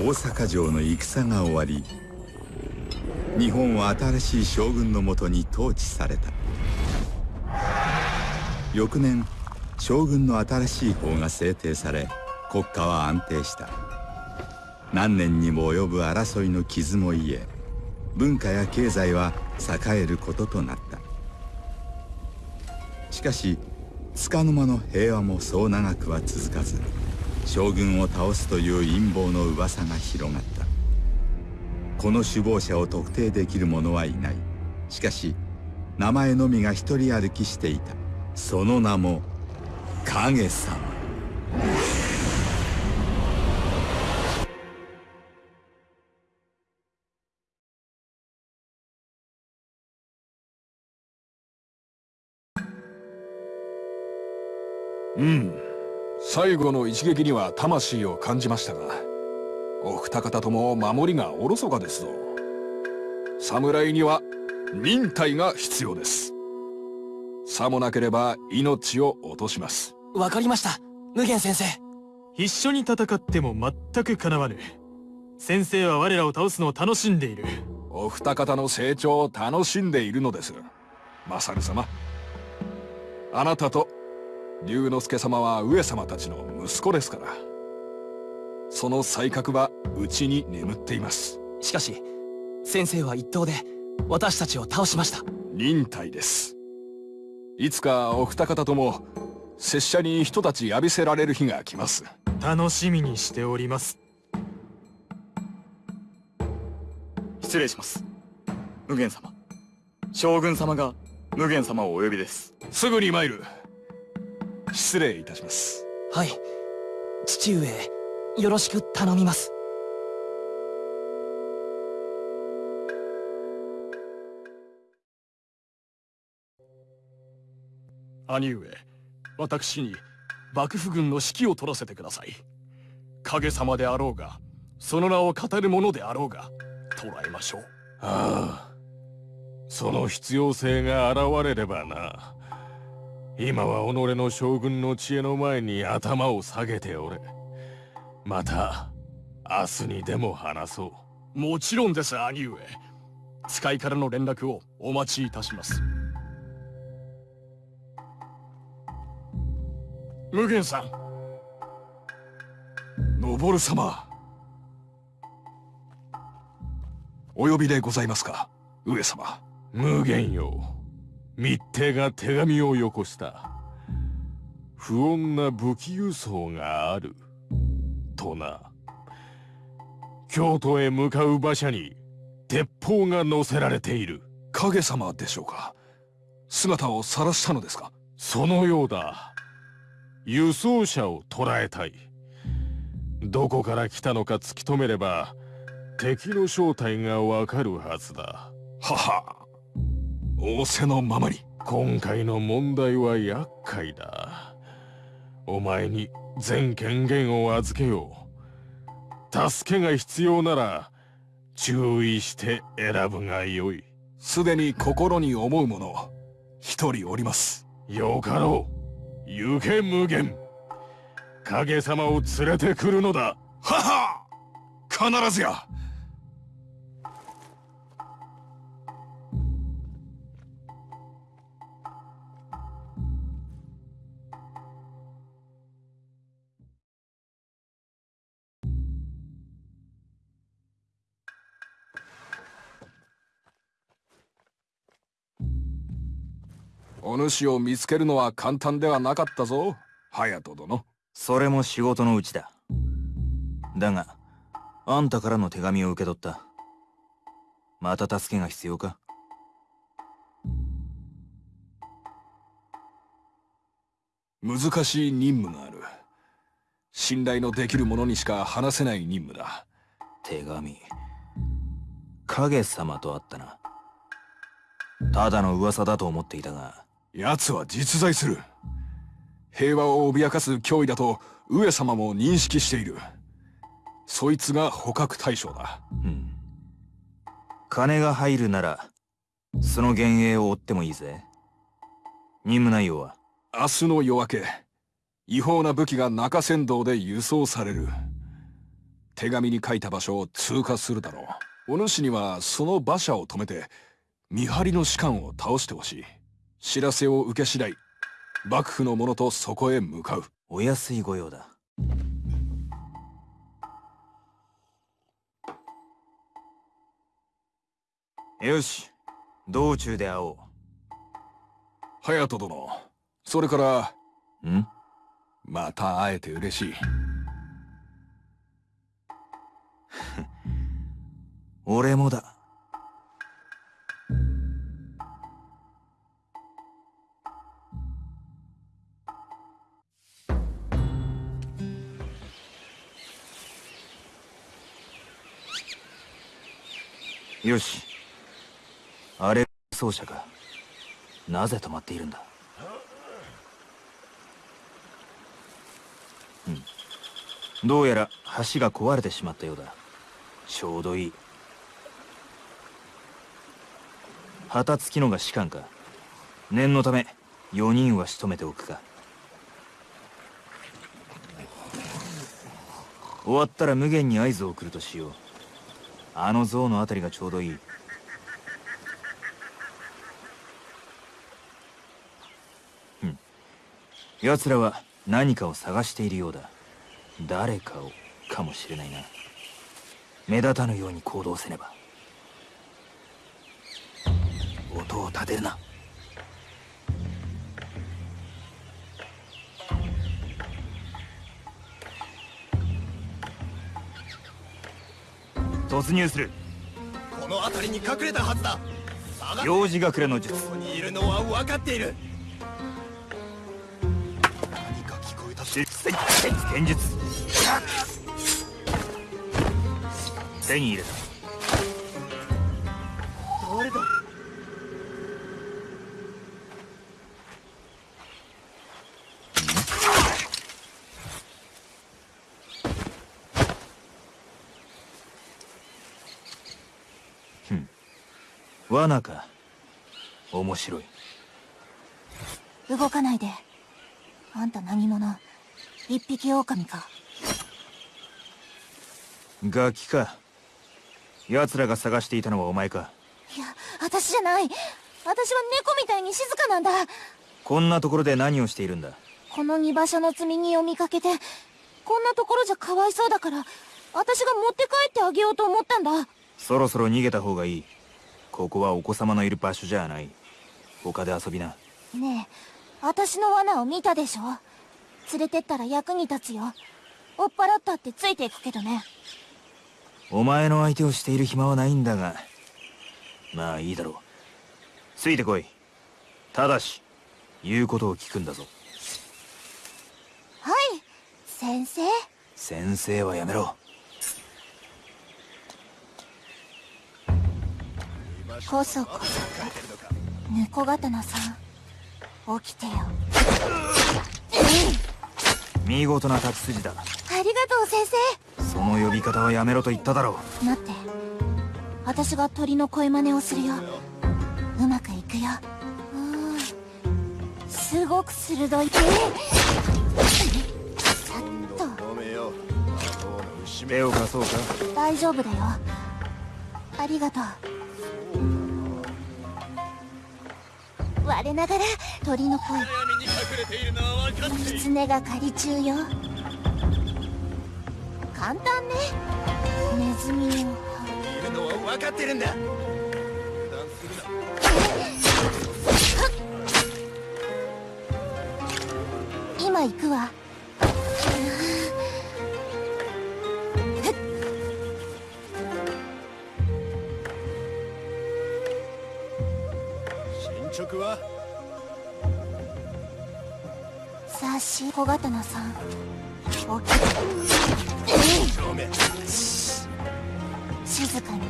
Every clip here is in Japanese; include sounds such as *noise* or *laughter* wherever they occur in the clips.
大阪城の戦が終わり日本は新しい将軍のもとに統治された。翌年将軍の新しい法が制定され国家は安定した。何年にも及ぶ争いの傷も癒え文化や経済は栄えることとなった。しかし束の間の平和もそう長くは続かず将軍を倒すという陰謀の噂が広がった。この首謀者を特定できる者はいない。しかし名前のみが一人歩きしていた。その名も影様。最後の一撃には魂を感じましたがお二方とも守りがおろそかですぞ。侍には忍耐が必要です。さもなければ命を落とします。わかりました。無限先生。一緒に戦っても全く叶わぬ。先生は我らを倒すのを楽しんでいる。お二方の成長を楽しんでいるのです。マサル様。あなたと龍之介様は上様たちの息子ですから。その才覚はうちに眠っています。しかし先生は一刀で私たちを倒しました。忍耐です。いつかお二方とも拙者に人たち浴びせられる日が来ます。楽しみにしております。失礼します。無限様。将軍様が無限様をお呼びです。すぐに参る失礼いたします。はい。父上よろしく頼みます。兄上私に幕府軍の指揮を取らせてください。影様であろうがその名を語る者であろうが捕らえましょう。ああ。その必要性が現れればな今は己の将軍の知恵の前に頭を下げておれ。また明日にでも話そう。もちろんです兄上。使いからの連絡をお待ちいたします。無限さん。登様。お呼びでございますか上様。無限よ密偵が手紙をよこした。不穏な武器輸送がある。とな。京都へ向かう馬車に鉄砲が乗せられている。影様でしょうか。姿を晒したのですか。そのようだ。輸送車を捕らえたい。どこから来たのか突き止めれば敵の正体がわかるはずだ。はは仰せのままに。今回の問題は厄介だ。お前に全権限を預けよう。助けが必要なら注意して選ぶがよい。すでに心に思う者一人おります。よかろう。行け無限。影様を連れてくるのだ。はは必ずや主を見つけるのは簡単ではなかったぞ。隼人殿。それも仕事のうちだ。だがあんたからの手紙を受け取った。また助けが必要か？難しい任務がある。信頼のできる者にしか話せない任務だ。手紙。影様とあったな。ただの噂だと思っていたが奴は実在する。平和を脅かす脅威だと上様も認識している。そいつが捕獲対象だ。うん。金が入るならその幻影を追ってもいいぜ。任務内容は？明日の夜明け違法な武器が中山道で輸送される。手紙に書いた場所を通過するだろう。お主にはその馬車を止めて見張りの士官を倒してほしい知らせを受け次第幕府の者とそこへ向かう。お安い御用だ。よし道中で会おう。隼人殿それからん？また会えて嬉しい。*laughs* 俺もだよし。あれ奏者かなぜ止まっているんだ？うん。どうやら橋が壊れてしまったようだ。ちょうどいい。旗付きのが士官か。念のため4人は仕留めておくか。終わったら無限に合図を送るとしよう。あの像のあたりがちょうどいい。うん。奴らは何かを探しているようだ。誰かをかもしれないな。目立たぬように行動せねば。音を立てるな。突入する。この辺りに隠れたはずだ。幼児隠れの術。ここにいるのは分かっている。何か聞こえたし剣術手に入れた罠か。面白い。動かないで。あんた何者？一匹狼か。ガキか。奴らが探していたのはお前か。いや私じゃない。私は猫みたいに静かなんだ。こんなところで何をしているんだ？この荷馬車の積み荷を見かけてこんなところじゃかわいそうだから私が持って帰ってあげようと思ったんだ。そろそろ逃げた方がいいここはお子様のいる場所じゃない。他で遊びな。ねえ私の罠を見たでしょ？連れてったら役に立つよ。追っ払ったってついていくけどね。お前の相手をしている暇はないんだが。まあいいだろう。ついてこい。ただし言うことを聞くんだぞ。はい先生。先生はやめろこそこそ。猫刀さん起きてよ見事な立ち筋だ。ありがとう先生その呼び方はやめろと言っただ。ろ生待って私が鳥の声真似をするようまくいくようんすごく鋭いさっと手を貸そうか大丈夫だ。よありがとう我ながら鳥の声。狐が狩り中よ。簡単ね。ネズミを。いるのは分かっ？てるんだ今行くわ。進捗は？さあし小刀さん。起き静かにね。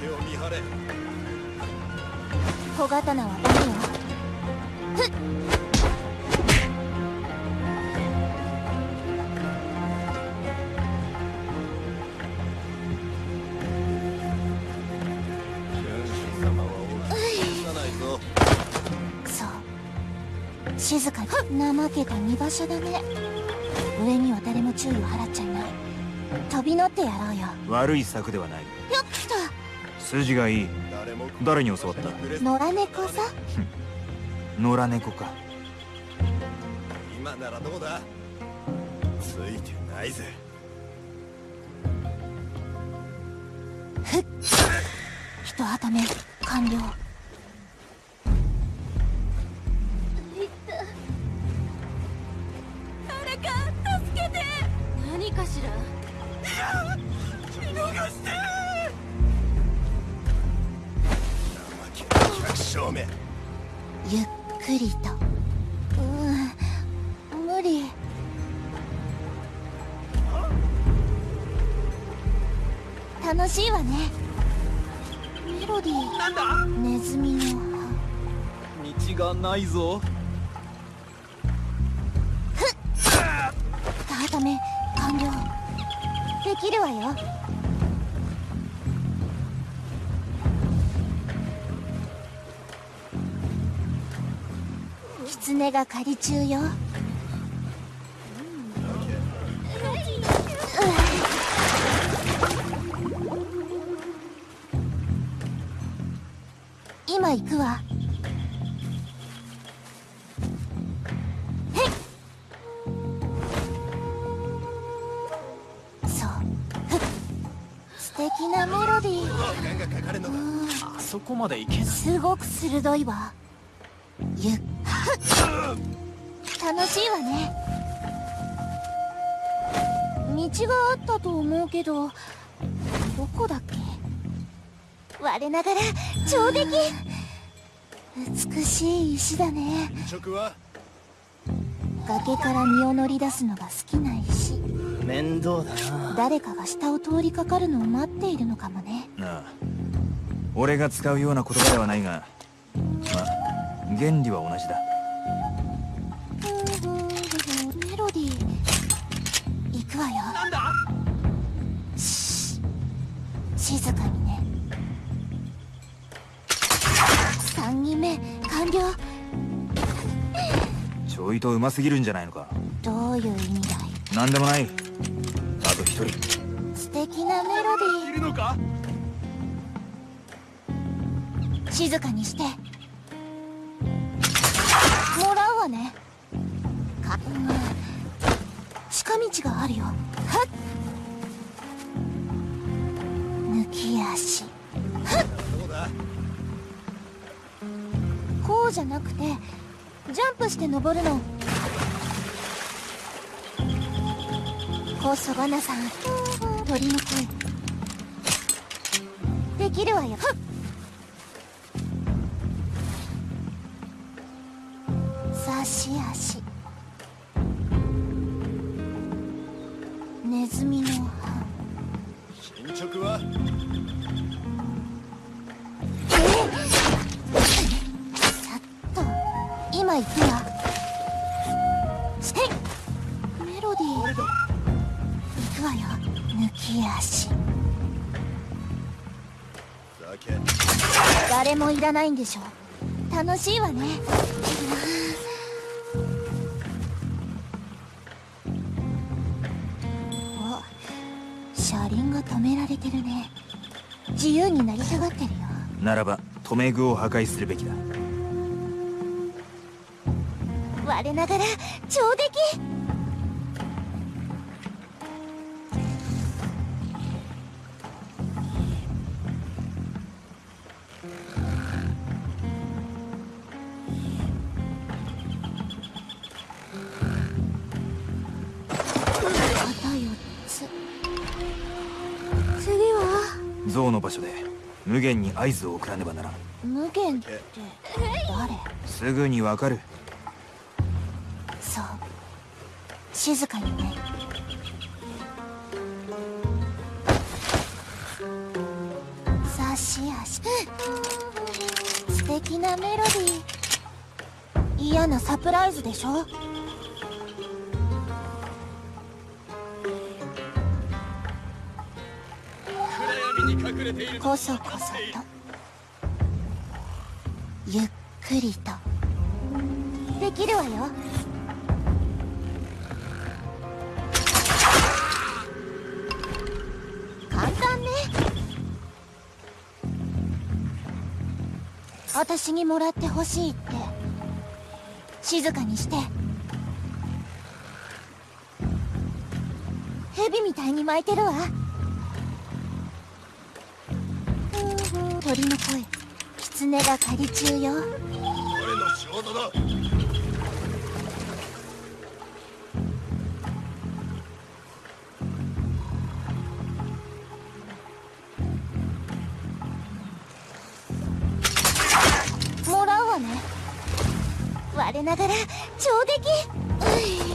崖を見張れ。小刀はダメよ。ふっ静かに。怠けた荷馬車だね。上には誰誰も注意を払っちゃいない。飛び乗ってやろうよ。悪い策ではない。よっ来た。筋がいい。誰に教わった？野良猫さ *laughs* 野良猫か。今ならどうだ？ついてないぜ。一旗目完了かしら？見逃してゆっくりと。うん無理。楽しいわね。メロディーなんだ？ネズミの道がないぞ。二旗目完了できるわよ。狐が狩り中よ。今行くわ。なメロディー時間がかかるのだあそこまで行けない。すごく鋭いわ。ゆっ。楽しいわね。道があったと思うけどどこだっけ？我ながら上出来。美しい石だね。崖から身を乗り出すのが好きな石面倒だな。誰かが下を通りかかるのを待っているのかもね。なあ。俺が使うような言葉ではないがまあ原理は同じだ。メロディー。行くわよ。なんだ？し静かにね。3人目完了。ちょいとうますぎるんじゃないのか。どういう意味だい？なんでもないあと一人。素敵なメロデいるのか？ィー静かにして。もらうわね。かうん。近道があるよ。はっ。抜き足。どうだ？こうじゃなくてジャンプして登るのこそばなさん鳥の声できるわよ。はっ差し。足ネズミの歯。進捗はさっと。今行くわ。して。メ抜き足。酒誰もいらないんでしょ。楽しいわね。お車輪が止められてるね。自由になりたがってるよ。ならば留め具を破壊するべきだ。我ながら上出来は象の場所で無限に合図を送らねばならん。無限って誰？すぐにわかる。そう。静かにね。差し足素敵なメロディー。嫌なサプライズでしょ？こそこそとゆっくりと。できるわよ。簡単ね。私にもらってほしいって。静かにして。蛇みたいに巻いてるわ。鳥の声。狐が狩り中よ。俺の仕事だ。もらうわね。我ながら上出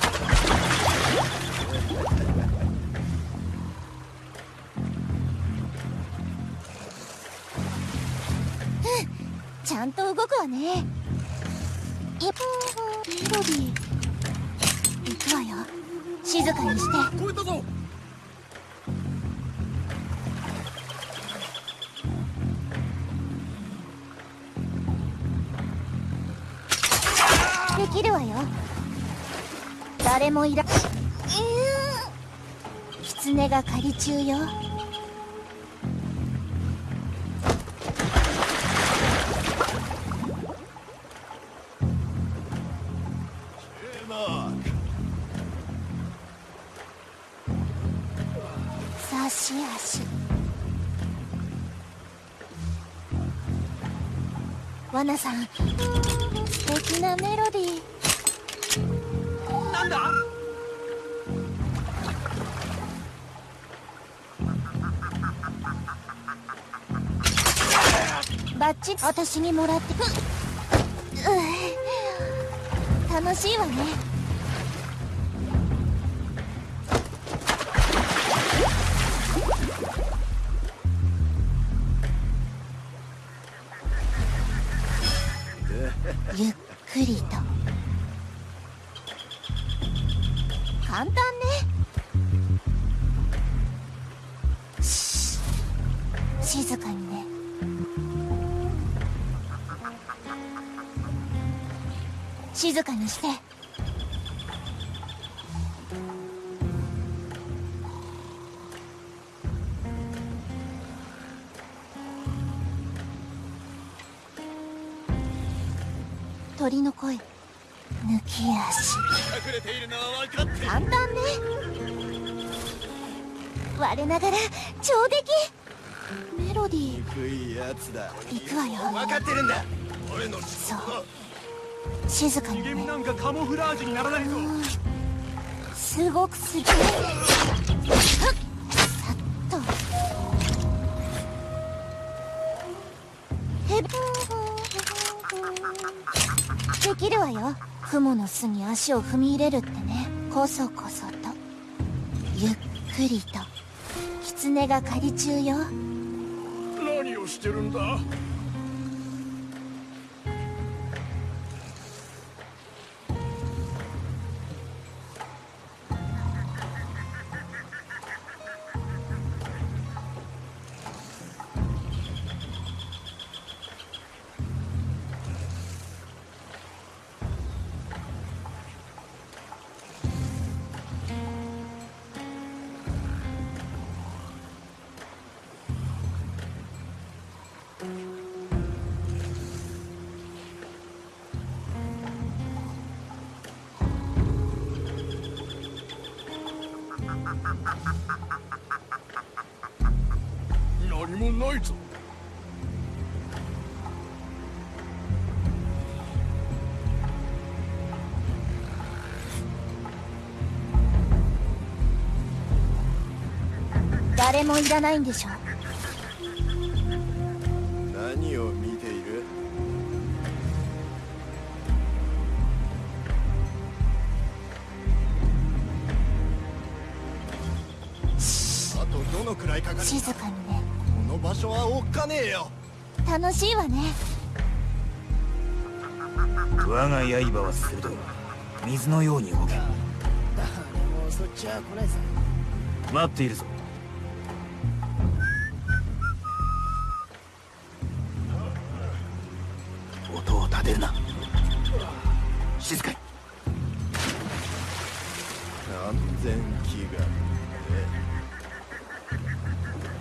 来ちゃんと動くわね。えメロディー行くわよ。静かにして。超えたぞ。できるわよ。誰もいらうー。ん狐が狩り中よわなさん素敵なメロディー。なんだ？バッチリ私にもらって。楽しいわねにして。鳥の声。抜き足。隠れているのは分かって簡単ね。我ながら上出来。メロディー。憎いやつだ。行くわよ。分かってるんだ。俺の。仕事だ静かにね。なんかカモフラージュにならないぞ。すごくすげえさっ。とへできるわよ雲の巣に足を踏み入れるっ。てねこそこそとゆっ。くりと狐が狩り中よ何をしてるんだ誰もいらないんでしょ何を見ている？あとどのくらいかかる？静かにね。この場所はおっかねえよ。楽しいわね。我が刃は鋭い。水のように動け。もうそっちは来ないさ。待っているぞ立てるな。静かに。安全祈願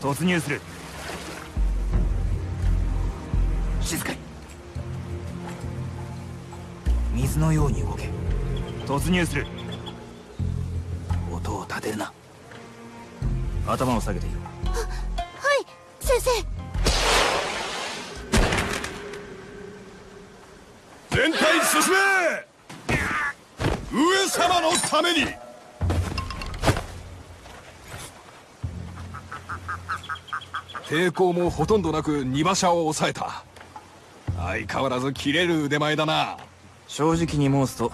突入する。静かに。水のように動け。突入する。音を立てるな。頭を下げていろはい先生全体進め上ために。抵抗もほとんどなく荷馬車を抑えた。相変わらず切れる腕前だな。正直に申すと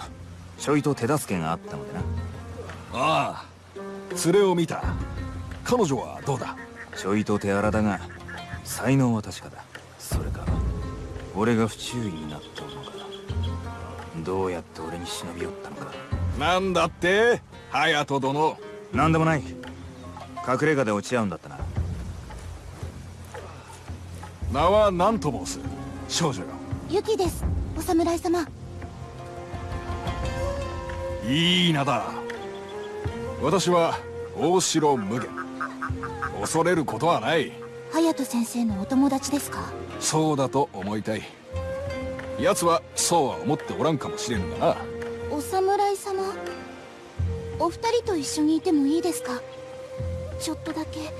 ちょいと手助けがあったのでな。ああ連れを見た。彼女はどうだ？ちょいと手荒だが才能は確かだ。それか俺が不注意になったのか。どうやって俺に忍び寄ったのかなんだって？隼人殿。何でもない。隠れ家で落ち合うんだったな。名は何と申す？少女よ。ユキです。お侍様。いい名だ。私は大城無限恐れることはない。隼人先生のお友達ですか？そうだと思いたい。奴はそうは思っておらんかもしれんがなお侍様？お二人と一緒にいてもいいですか？ちょっとだけ。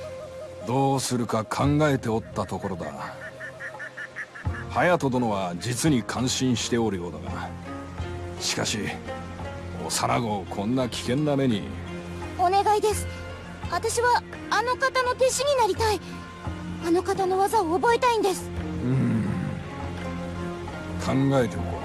どうするか考えておったところだ。隼人殿は実に感心しておるようだが。しかし幼子をこんな危険な目に。お願いです。私はあの方の弟子になりたい。あの方の技を覚えたいんです。うん。考えておこう